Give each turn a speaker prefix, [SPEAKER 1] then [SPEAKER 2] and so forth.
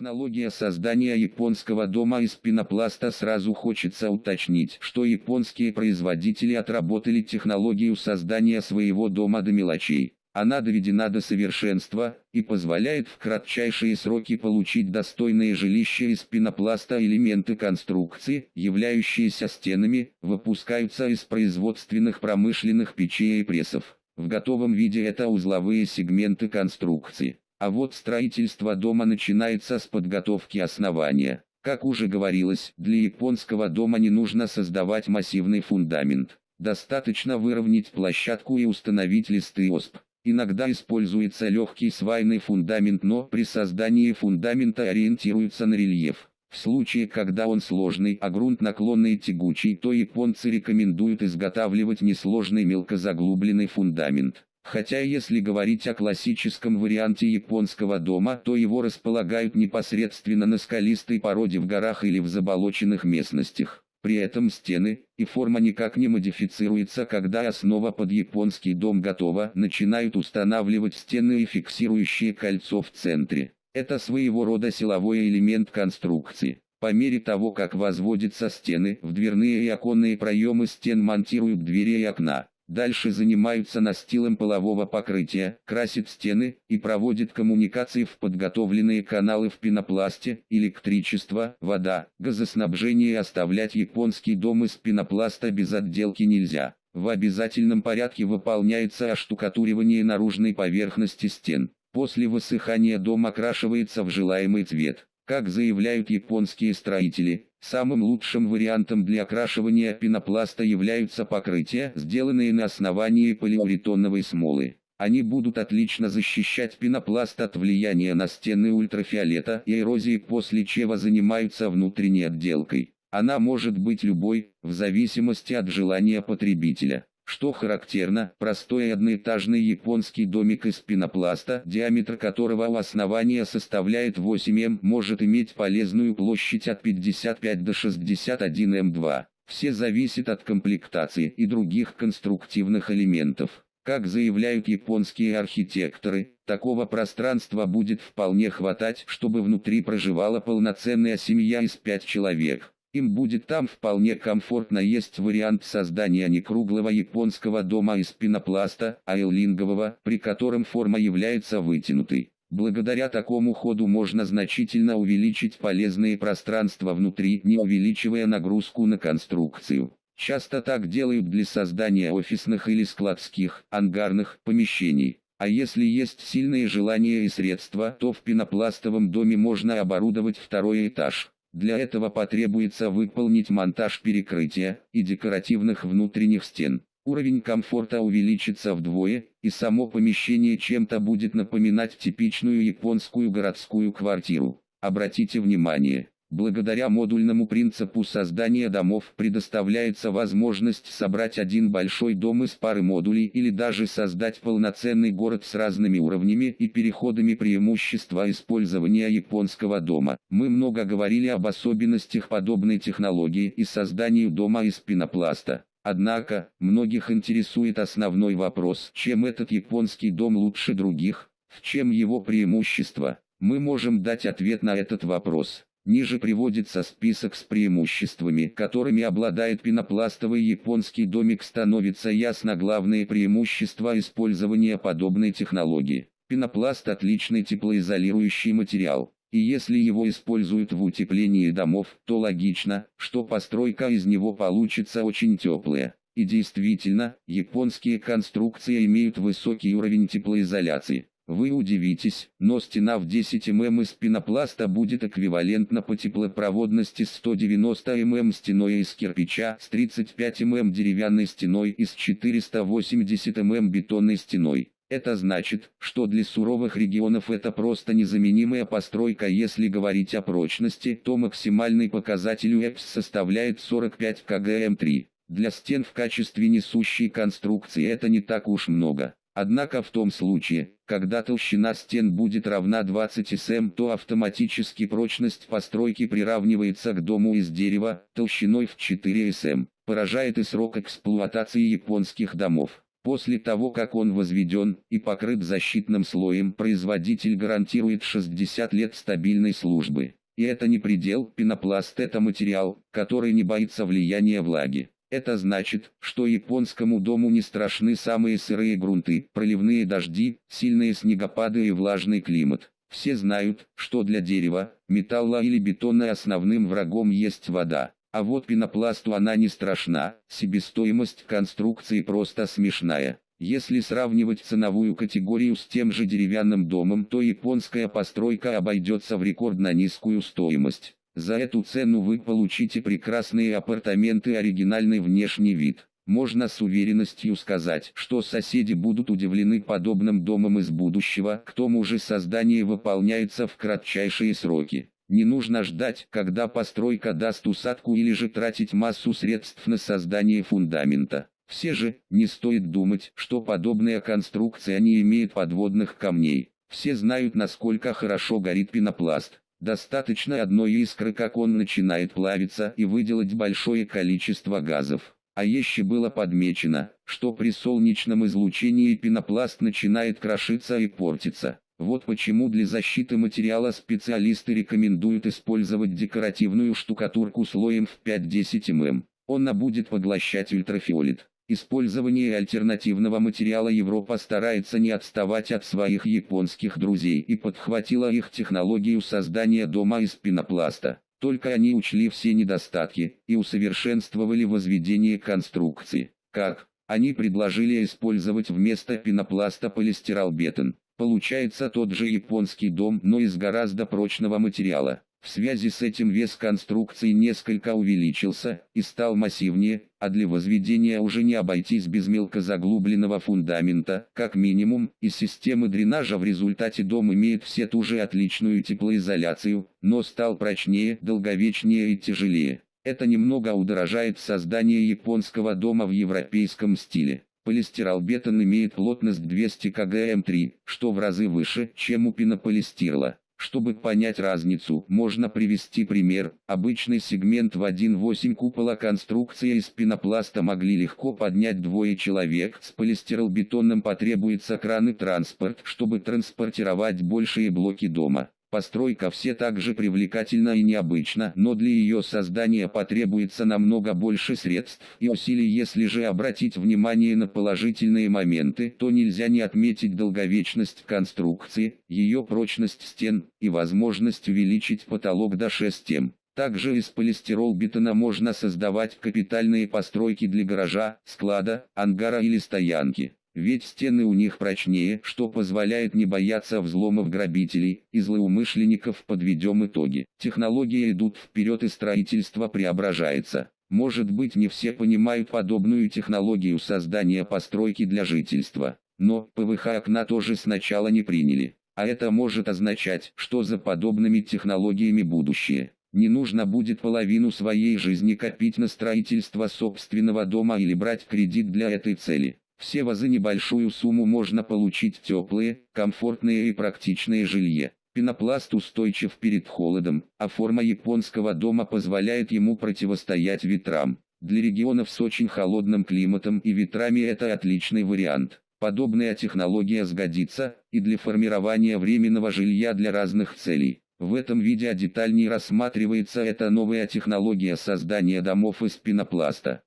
[SPEAKER 1] Технология создания японского дома из пенопласта сразу хочется уточнить, что японские производители отработали технологию создания своего дома до мелочей. Она доведена до совершенства и позволяет в кратчайшие сроки получить достойное жилище из пенопласта. Элементы конструкции, являющиеся стенами, выпускаются из производственных промышленных печей и прессов. В готовом виде это узловые сегменты конструкции. А вот строительство дома начинается с подготовки основания. Как уже говорилось, для японского дома не нужно создавать массивный фундамент. Достаточно выровнять площадку и установить листы ОСП. Иногда используется легкий свайный фундамент, но при создании фундамента ориентируются на рельеф. В случае, когда он сложный, а грунт наклонный и тягучий, то японцы рекомендуют изготавливать несложный мелкозаглубленный фундамент. Хотя если говорить о классическом варианте японского дома, то его располагают непосредственно на скалистой породе в горах или в заболоченных местностях. При этом стены и форма никак не модифицируется, когда основа под японский дом готова, начинают устанавливать стены и фиксирующие кольцо в центре. Это своего рода силовой элемент конструкции. По мере того, как возводятся стены, в дверные и оконные проемы стен монтируют двери и окна. Дальше занимаются настилом полового покрытия, красят стены и проводят коммуникации в подготовленные каналы в пенопласте, электричество, вода, газоснабжение оставлять японский дом из пенопласта без отделки нельзя. В обязательном порядке выполняется оштукатуривание наружной поверхности стен. После высыхания дом окрашивается в желаемый цвет. Как заявляют японские строители, самым лучшим вариантом для окрашивания пенопласта являются покрытия, сделанные на основании полиуретоновой смолы. Они будут отлично защищать пенопласт от влияния на стены ультрафиолета и эрозии, после чего занимаются внутренней отделкой. Она может быть любой, в зависимости от желания потребителя. Что характерно, простой одноэтажный японский домик из пенопласта, диаметр которого у основания составляет 8 м, может иметь полезную площадь от 55 до 61 м2. Все зависит от комплектации и других конструктивных элементов. Как заявляют японские архитекторы, такого пространства будет вполне хватать, чтобы внутри проживала полноценная семья из 5 человек. Им будет там вполне комфортно есть вариант создания не круглого японского дома из пенопласта, а эллингового, при котором форма является вытянутой. Благодаря такому ходу можно значительно увеличить полезные пространства внутри, не увеличивая нагрузку на конструкцию. Часто так делают для создания офисных или складских, ангарных помещений. А если есть сильные желания и средства, то в пенопластовом доме можно оборудовать второй этаж. Для этого потребуется выполнить монтаж перекрытия и декоративных внутренних стен. Уровень комфорта увеличится вдвое, и само помещение чем-то будет напоминать типичную японскую городскую квартиру. Обратите внимание, Благодаря модульному принципу создания домов предоставляется возможность собрать один большой дом из пары модулей или даже создать полноценный город с разными уровнями и переходами преимущества использования японского дома. Мы много говорили об особенностях подобной технологии и созданию дома из пенопласта. Однако, многих интересует основной вопрос, чем этот японский дом лучше других, в чем его преимущество. Мы можем дать ответ на этот вопрос. Ниже приводится список с преимуществами, которыми обладает пенопластовый японский домик становится ясно главные преимущества использования подобной технологии. Пенопласт отличный теплоизолирующий материал, и если его используют в утеплении домов, то логично, что постройка из него получится очень теплая. И действительно, японские конструкции имеют высокий уровень теплоизоляции. Вы удивитесь, но стена в 10 мм из пенопласта будет эквивалентна по теплопроводности 190 мм стеной из кирпича с 35 мм деревянной стеной и с 480 мм бетонной стеной. Это значит, что для суровых регионов это просто незаменимая постройка. Если говорить о прочности, то максимальный показатель УЭПС составляет 45 кгм3. Для стен в качестве несущей конструкции это не так уж много. Однако в том случае, когда толщина стен будет равна 20 см, то автоматически прочность постройки приравнивается к дому из дерева, толщиной в 4 см. Поражает и срок эксплуатации японских домов. После того как он возведен и покрыт защитным слоем, производитель гарантирует 60 лет стабильной службы. И это не предел, пенопласт это материал, который не боится влияния влаги. Это значит, что японскому дому не страшны самые сырые грунты, проливные дожди, сильные снегопады и влажный климат. Все знают, что для дерева, металла или бетона основным врагом есть вода. А вот пенопласту она не страшна, себестоимость конструкции просто смешная. Если сравнивать ценовую категорию с тем же деревянным домом, то японская постройка обойдется в рекордно низкую стоимость. За эту цену вы получите прекрасные апартаменты оригинальный внешний вид. Можно с уверенностью сказать, что соседи будут удивлены подобным домом из будущего, к тому же создание выполняется в кратчайшие сроки. Не нужно ждать, когда постройка даст усадку или же тратить массу средств на создание фундамента. Все же, не стоит думать, что подобная конструкция не имеет подводных камней. Все знают, насколько хорошо горит пенопласт. Достаточно одной искры, как он начинает плавиться и выделать большое количество газов. А еще было подмечено, что при солнечном излучении пенопласт начинает крошиться и портиться. Вот почему для защиты материала специалисты рекомендуют использовать декоративную штукатурку слоем в 5-10 мм. Она будет поглощать ультрафиолет. Использование альтернативного материала Европа старается не отставать от своих японских друзей и подхватила их технологию создания дома из пенопласта. Только они учли все недостатки и усовершенствовали возведение конструкции. Как? Они предложили использовать вместо пенопласта полистиролбетон. Получается тот же японский дом, но из гораздо прочного материала. В связи с этим вес конструкции несколько увеличился и стал массивнее, а для возведения уже не обойтись без мелкозаглубленного фундамента, как минимум, и системы дренажа в результате дом имеет все ту же отличную теплоизоляцию, но стал прочнее, долговечнее и тяжелее. Это немного удорожает создание японского дома в европейском стиле. Полистиролбетон имеет плотность 200 кгм3, что в разы выше, чем у пенополистирла. Чтобы понять разницу, можно привести пример. Обычный сегмент в 1.8 купола конструкция из пенопласта могли легко поднять двое человек. С полистиролбетонным потребуется кран и транспорт, чтобы транспортировать большие блоки дома. Постройка все так же привлекательна и необычна, но для ее создания потребуется намного больше средств и усилий. Если же обратить внимание на положительные моменты, то нельзя не отметить долговечность конструкции, ее прочность стен и возможность увеличить потолок до 6 м. Также из полистирол-бетона можно создавать капитальные постройки для гаража, склада, ангара или стоянки. Ведь стены у них прочнее, что позволяет не бояться взломов грабителей и злоумышленников. Подведем итоги. Технологии идут вперед и строительство преображается. Может быть не все понимают подобную технологию создания постройки для жительства. Но ПВХ окна тоже сначала не приняли. А это может означать, что за подобными технологиями будущее. Не нужно будет половину своей жизни копить на строительство собственного дома или брать кредит для этой цели. Все вазы небольшую сумму можно получить теплые, комфортные и практичные жилье. Пенопласт устойчив перед холодом, а форма японского дома позволяет ему противостоять ветрам. Для регионов с очень холодным климатом и ветрами это отличный вариант. Подобная технология сгодится и для формирования временного жилья для разных целей. В этом видео детальнее рассматривается эта новая технология создания домов из пенопласта.